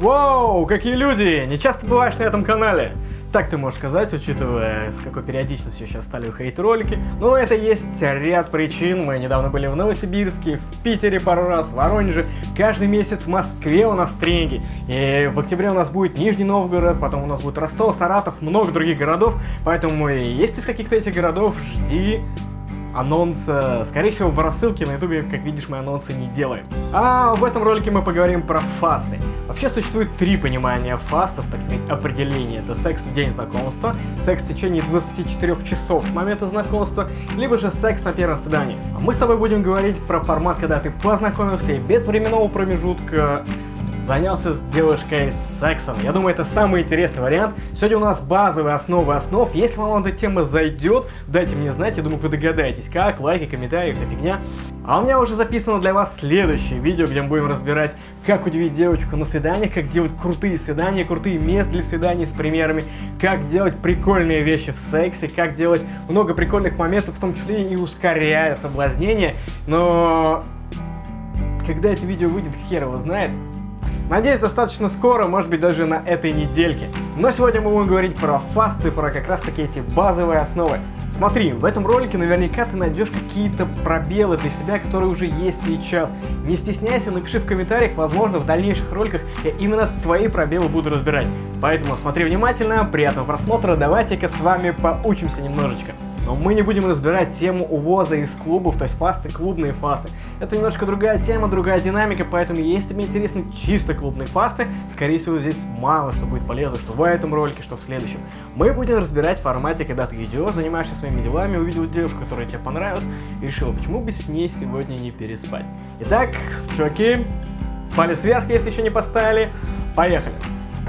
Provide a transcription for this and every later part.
Воу, какие люди! Не часто бываешь на этом канале. Так ты можешь сказать, учитывая, с какой периодичностью сейчас стали выходить ролики. Но это есть ряд причин. Мы недавно были в Новосибирске, в Питере пару раз, в Воронеже. Каждый месяц в Москве у нас тренинги. И в октябре у нас будет Нижний Новгород, потом у нас будет Ростов, Саратов, много других городов. Поэтому есть из каких-то этих городов, жди анонс, скорее всего, в рассылке на ютубе, как видишь, мы анонсы не делаем. А в этом ролике мы поговорим про фасты. Вообще существует три понимания фастов, так сказать, определения. Это секс в день знакомства, секс в течение 24 часов с момента знакомства, либо же секс на первом свидании. А мы с тобой будем говорить про формат, когда ты познакомился и без временного промежутка занялся с девушкой сексом. Я думаю, это самый интересный вариант. Сегодня у нас базовые основы основ. Если вам эта тема зайдет, дайте мне знать. Я думаю, вы догадаетесь, как, лайки, комментарии, вся фигня. А у меня уже записано для вас следующее видео, где мы будем разбирать, как удивить девочку на свиданиях, как делать крутые свидания, крутые места для свиданий с примерами, как делать прикольные вещи в сексе, как делать много прикольных моментов, в том числе и ускоряя соблазнение. Но когда это видео выйдет, хер его знает. Надеюсь, достаточно скоро, может быть даже на этой недельке. Но сегодня мы будем говорить про фасты, про как раз таки эти базовые основы. Смотри, в этом ролике наверняка ты найдешь какие-то пробелы для себя, которые уже есть сейчас. Не стесняйся, напиши в комментариях, возможно в дальнейших роликах я именно твои пробелы буду разбирать. Поэтому смотри внимательно, приятного просмотра, давайте-ка с вами поучимся немножечко. Но мы не будем разбирать тему увоза из клубов, то есть фасты, клубные фасты. Это немножко другая тема, другая динамика, поэтому если тебе интересны чисто клубные фасты, скорее всего здесь мало что будет полезно, что в этом ролике, что в следующем. Мы будем разбирать в формате, когда ты идешь, занимаешься своими делами, увидел девушку, которая тебе понравилась, и решил, почему бы с ней сегодня не переспать. Итак, чуваки, палец вверх, если еще не поставили, поехали.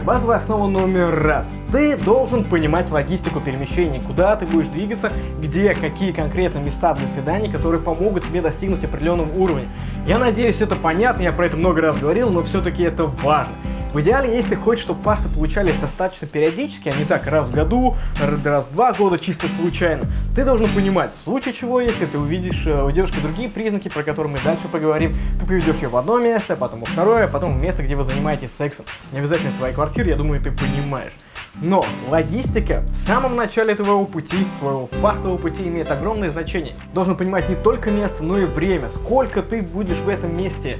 Базовая основа номер раз. Ты должен понимать логистику перемещений, куда ты будешь двигаться, где, какие конкретно места для свиданий, которые помогут тебе достигнуть определенного уровня. Я надеюсь, это понятно, я про это много раз говорил, но все-таки это важно. В идеале, если хочешь, чтобы фасты получались достаточно периодически, а не так раз в году, раз в два года, чисто случайно, ты должен понимать, в случае чего, если ты увидишь э, у девушки другие признаки, про которые мы дальше поговорим, ты поведешь ее в одно место, потом во второе, потом в место, где вы занимаетесь сексом. Не обязательно твоя квартира, я думаю, ты понимаешь. Но логистика в самом начале твоего пути, твоего фастового пути имеет огромное значение. Должен понимать не только место, но и время. Сколько ты будешь в этом месте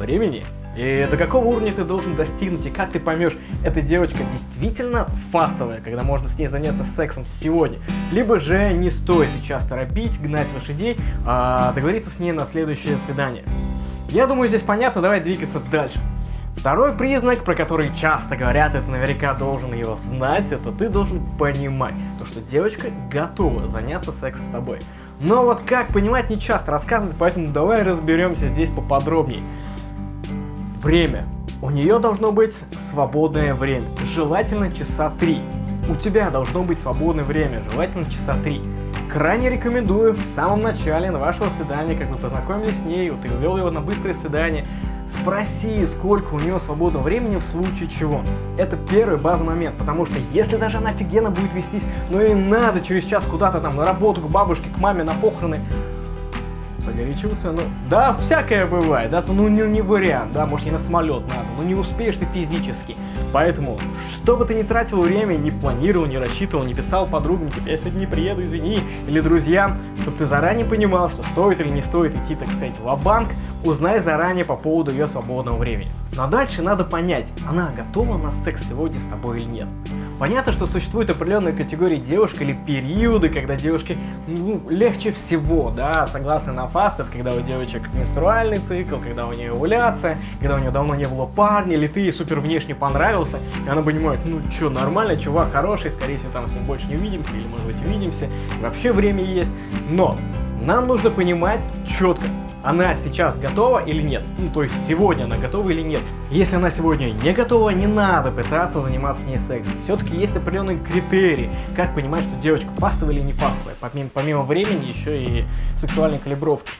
времени и до какого уровня ты должен достигнуть, и как ты поймешь, эта девочка действительно фастовая, когда можно с ней заняться сексом сегодня. Либо же не стоит сейчас торопить, гнать лошадей, а договориться с ней на следующее свидание. Я думаю, здесь понятно, давай двигаться дальше. Второй признак, про который часто говорят, это наверняка должен его знать, это ты должен понимать, то что девочка готова заняться сексом с тобой. Но вот как понимать не часто рассказывать, поэтому давай разберемся здесь поподробнее. Время. У нее должно быть свободное время, желательно часа три. У тебя должно быть свободное время, желательно часа три. Крайне рекомендую в самом начале на вашего свидания, как вы познакомились с ней, ты увел его на быстрое свидание, спроси, сколько у нее свободного времени в случае чего. Это первый базовый момент, потому что если даже она офигенно будет вестись, но и надо через час куда-то там на работу, к бабушке, к маме, на похороны, погорячился, ну, да, всякое бывает, да, то, ну, не, не вариант, да, может, не на самолет надо, ну, не успеешь ты физически, поэтому, что бы ты ни тратил время, не планировал, не рассчитывал, не писал подругам, типа, я сегодня не приеду, извини, или друзьям, чтобы ты заранее понимал, что стоит или не стоит идти, так сказать, в банк узнай заранее по поводу ее свободного времени. Но дальше надо понять, она готова на секс сегодня с тобой или нет. Понятно, что существуют определенные категории девушек или периоды, когда девушке ну, легче всего, да, согласно на фаст, это когда у девочек менструальный цикл, когда у нее овуляция, когда у нее давно не было парня, или ты ей супер внешне понравился, и она понимает, ну что, нормально, чувак хороший, скорее всего там с ним больше не увидимся, или может быть увидимся, вообще время есть, но нам нужно понимать четко, она сейчас готова или нет. Ну, то есть сегодня она готова или нет. Если она сегодня не готова, не надо пытаться заниматься с ней сексом. Все-таки есть определенные критерии, как понимать, что девочка фастовая или не фастовая. Помимо, помимо времени, еще и сексуальной калибровки.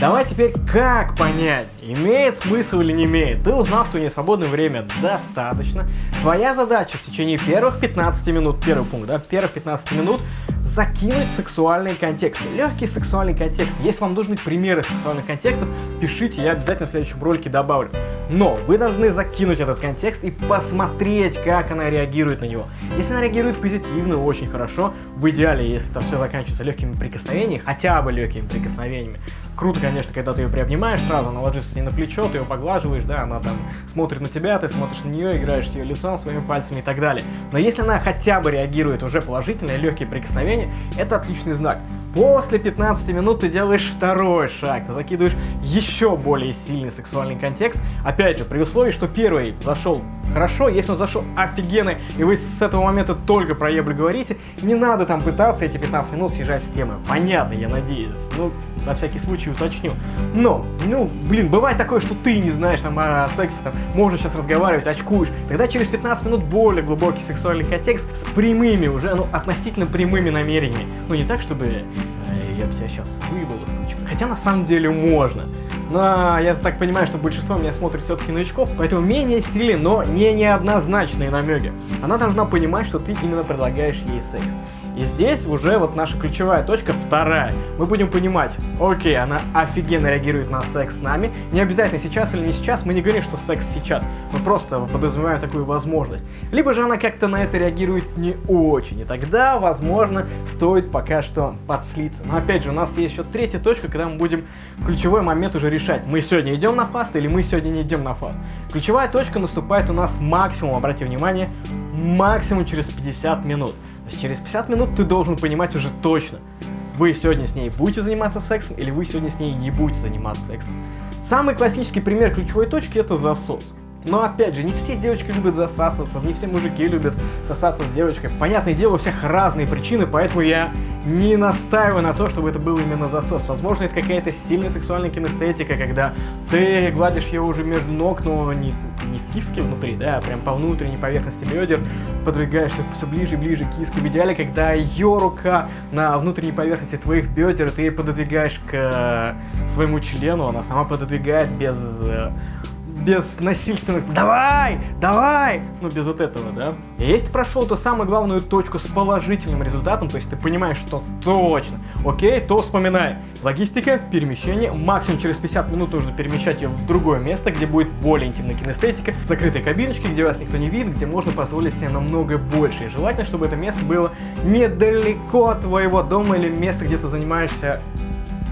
Давай теперь как понять, имеет смысл или не имеет. Ты узнал, что у нее свободное время достаточно. Твоя задача в течение первых 15 минут, первый пункт, да, первых 15 минут закинуть сексуальный контекст. Легкий сексуальный контекст. Если вам нужны примеры сексуальных контекстов, пишите, я обязательно в следующем ролике добавлю. Но вы должны закинуть этот контекст и посмотреть, как она реагирует на него. Если она реагирует позитивно, очень хорошо. В идеале, если там все заканчивается легкими прикосновениями, хотя бы легкими прикосновениями. Круто, конечно, когда ты ее приобнимаешь сразу, она ложится с ней на плечо, ты ее поглаживаешь, да, она там смотрит на тебя, ты смотришь на нее, играешь с ее лицом, своими пальцами и так далее. Но если она хотя бы реагирует уже положительно, легкие прикосновения, это отличный знак. После 15 минут ты делаешь второй шаг, ты закидываешь еще более сильный сексуальный контекст. Опять же, при условии, что первый зашел хорошо, если он зашел офигенно, и вы с этого момента только про ебли говорите, не надо там пытаться эти 15 минут съезжать с темы. Понятно, я надеюсь. Ну, на всякий случай уточню. Но, ну, блин, бывает такое, что ты не знаешь там о сексе, там, можно сейчас разговаривать, очкуешь. Тогда через 15 минут более глубокий сексуальный контекст с прямыми уже, ну, относительно прямыми намерениями. Ну, не так, чтобы я бы тебя сейчас выебал, сучка. Хотя на самом деле можно. Но я так понимаю, что большинство меня смотрит все-таки новичков, поэтому менее сильные, но не неоднозначные намеки. Она должна понимать, что ты именно предлагаешь ей секс. И здесь уже вот наша ключевая точка вторая. Мы будем понимать, окей, она офигенно реагирует на секс с нами. Не обязательно сейчас или не сейчас, мы не говорим, что секс сейчас. Мы просто подразумеваем такую возможность. Либо же она как-то на это реагирует не очень. И тогда, возможно, стоит пока что подслиться. Но опять же, у нас есть еще третья точка, когда мы будем ключевой момент уже решать. Мы сегодня идем на фаст или мы сегодня не идем на фаст. Ключевая точка наступает у нас максимум, обратите внимание, максимум через 50 минут. Через 50 минут ты должен понимать уже точно, вы сегодня с ней будете заниматься сексом или вы сегодня с ней не будете заниматься сексом. Самый классический пример ключевой точки это засос. Но опять же, не все девочки любят засасываться, не все мужики любят сосаться с девочкой. Понятное дело, у всех разные причины, поэтому я не настаиваю на то, чтобы это был именно засос. Возможно, это какая-то сильная сексуальная кинестетика, когда ты гладишь его уже между ног, но не, не в киске внутри, да, а прям по внутренней поверхности бедер, подвигаешься все ближе и ближе к киске. В идеале, когда ее рука на внутренней поверхности твоих бедер, ты ее пододвигаешь к своему члену, она сама пододвигает без э, без насильственных «давай, давай», ну без вот этого, да. И если прошел ту самую главную точку с положительным результатом, то есть ты понимаешь, что точно, окей, то вспоминай. Логистика, перемещение, максимум через 50 минут нужно перемещать ее в другое место, где будет более интимная кинестетика, закрытые кабиночки, где вас никто не видит, где можно позволить себе намного больше. И желательно, чтобы это место было недалеко от твоего дома или места, где ты занимаешься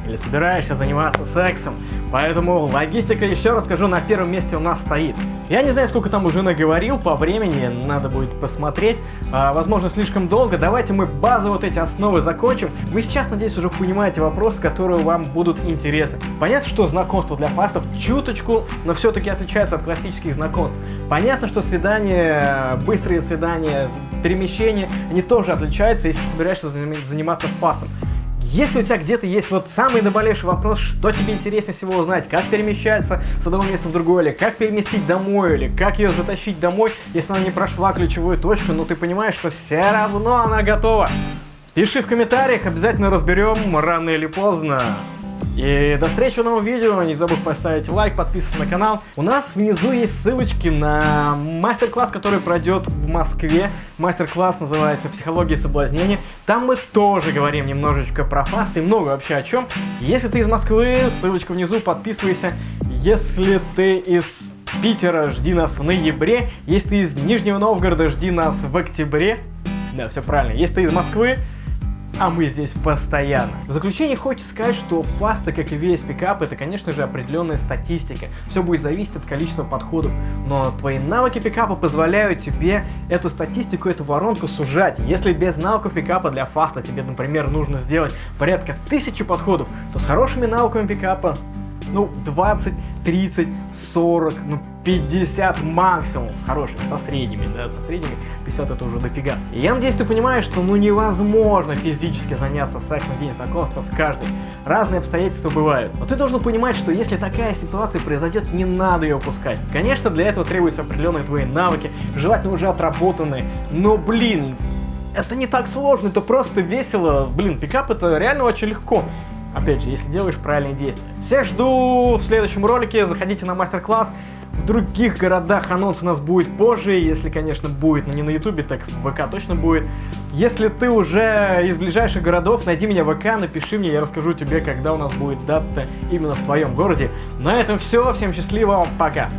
или собираешься заниматься сексом. Поэтому логистика, еще раз скажу, на первом месте у нас стоит. Я не знаю, сколько там уже наговорил по времени, надо будет посмотреть. А, возможно, слишком долго. Давайте мы базовые вот эти основы закончим. Вы сейчас, надеюсь, уже понимаете вопросы, которые вам будут интересны. Понятно, что знакомство для фастов чуточку, но все-таки отличается от классических знакомств. Понятно, что свидания, быстрые свидания, перемещения, они тоже отличаются, если собираешься заниматься фастом. Если у тебя где-то есть вот самый наболевший вопрос, что тебе интереснее всего узнать, как перемещаться с одного места в другое, или как переместить домой, или как ее затащить домой, если она не прошла ключевую точку, но ты понимаешь, что все равно она готова. Пиши в комментариях, обязательно разберем, рано или поздно. И до встречи в новом видео, не забудь поставить лайк, подписываться на канал. У нас внизу есть ссылочки на мастер-класс, который пройдет в Москве. Мастер-класс называется «Психология соблазнения». Там мы тоже говорим немножечко про фаст и много вообще о чем. Если ты из Москвы, ссылочка внизу, подписывайся. Если ты из Питера, жди нас в ноябре. Если ты из Нижнего Новгорода, жди нас в октябре. Да, все правильно. Если ты из Москвы, а мы здесь постоянно. В заключение хочется сказать, что фаста, как и весь пикап, это, конечно же, определенная статистика. Все будет зависеть от количества подходов, но твои навыки пикапа позволяют тебе эту статистику, эту воронку сужать. Если без навыков пикапа для фаста тебе, например, нужно сделать порядка тысячи подходов, то с хорошими навыками пикапа ну, 20, 30, 40, ну, 50 максимум. Хорошими, со средними, да, со средними 50 это уже дофига. Я надеюсь, ты понимаешь, что ну невозможно физически заняться сексом в день знакомства с каждой. Разные обстоятельства бывают. Но ты должен понимать, что если такая ситуация произойдет, не надо ее упускать. Конечно, для этого требуются определенные твои навыки, желательно уже отработанные. Но, блин, это не так сложно, это просто весело. Блин, пикап это реально очень легко. Опять же, если делаешь правильные действия. Всех жду в следующем ролике. Заходите на мастер-класс. В других городах анонс у нас будет позже, если, конечно, будет, но не на ютубе, так в ВК точно будет. Если ты уже из ближайших городов, найди меня в ВК, напиши мне, я расскажу тебе, когда у нас будет дата именно в твоем городе. На этом все, всем счастливо, пока!